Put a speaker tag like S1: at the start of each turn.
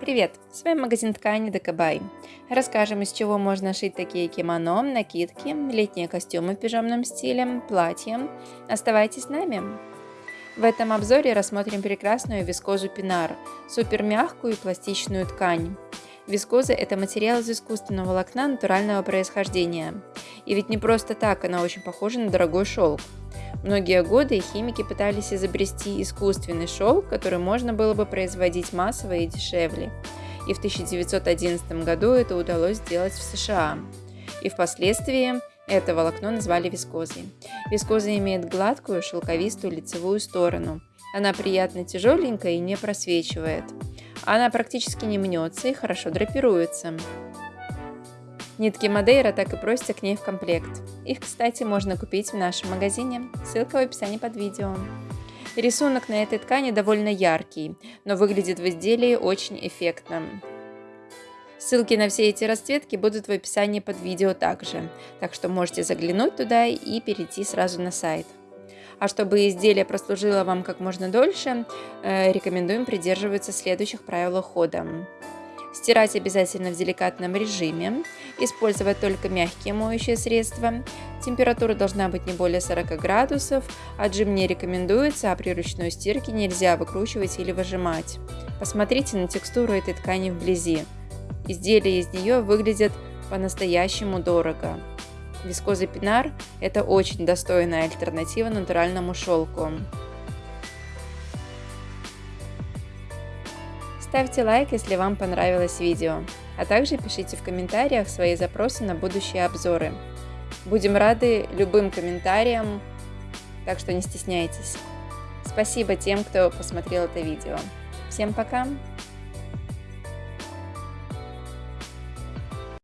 S1: Привет! С вами магазин ткани Декабай. Расскажем, из чего можно шить такие кимоно, накидки, летние костюмы в пижамном стиле, платья. Оставайтесь с нами! В этом обзоре рассмотрим прекрасную вискозу Пинар, супер мягкую и пластичную ткань. Вискоза – это материал из искусственного волокна натурального происхождения. И ведь не просто так она очень похожа на дорогой шелк. Многие годы химики пытались изобрести искусственный шелк, который можно было бы производить массово и дешевле. И в 1911 году это удалось сделать в США. И впоследствии это волокно назвали вискозой. Вискоза имеет гладкую, шелковистую лицевую сторону. Она приятно тяжеленькая и не просвечивает. Она практически не мнется и хорошо драпируется. Нитки Мадейра так и просятся к ней в комплект. Их, кстати, можно купить в нашем магазине. Ссылка в описании под видео. Рисунок на этой ткани довольно яркий, но выглядит в изделии очень эффектно. Ссылки на все эти расцветки будут в описании под видео также, так что можете заглянуть туда и перейти сразу на сайт. А чтобы изделие прослужило вам как можно дольше, э, рекомендуем придерживаться следующих правил хода. Стирать обязательно в деликатном режиме. Использовать только мягкие моющие средства. Температура должна быть не более 40 градусов. Отжим не рекомендуется, а при ручной стирке нельзя выкручивать или выжимать. Посмотрите на текстуру этой ткани вблизи. Изделия из нее выглядят по-настоящему дорого. Вискоза Пинар – это очень достойная альтернатива натуральному шелку. Ставьте лайк, если вам понравилось видео, а также пишите в комментариях свои запросы на будущие обзоры. Будем рады любым комментариям, так что не стесняйтесь. Спасибо тем, кто посмотрел это видео. Всем пока!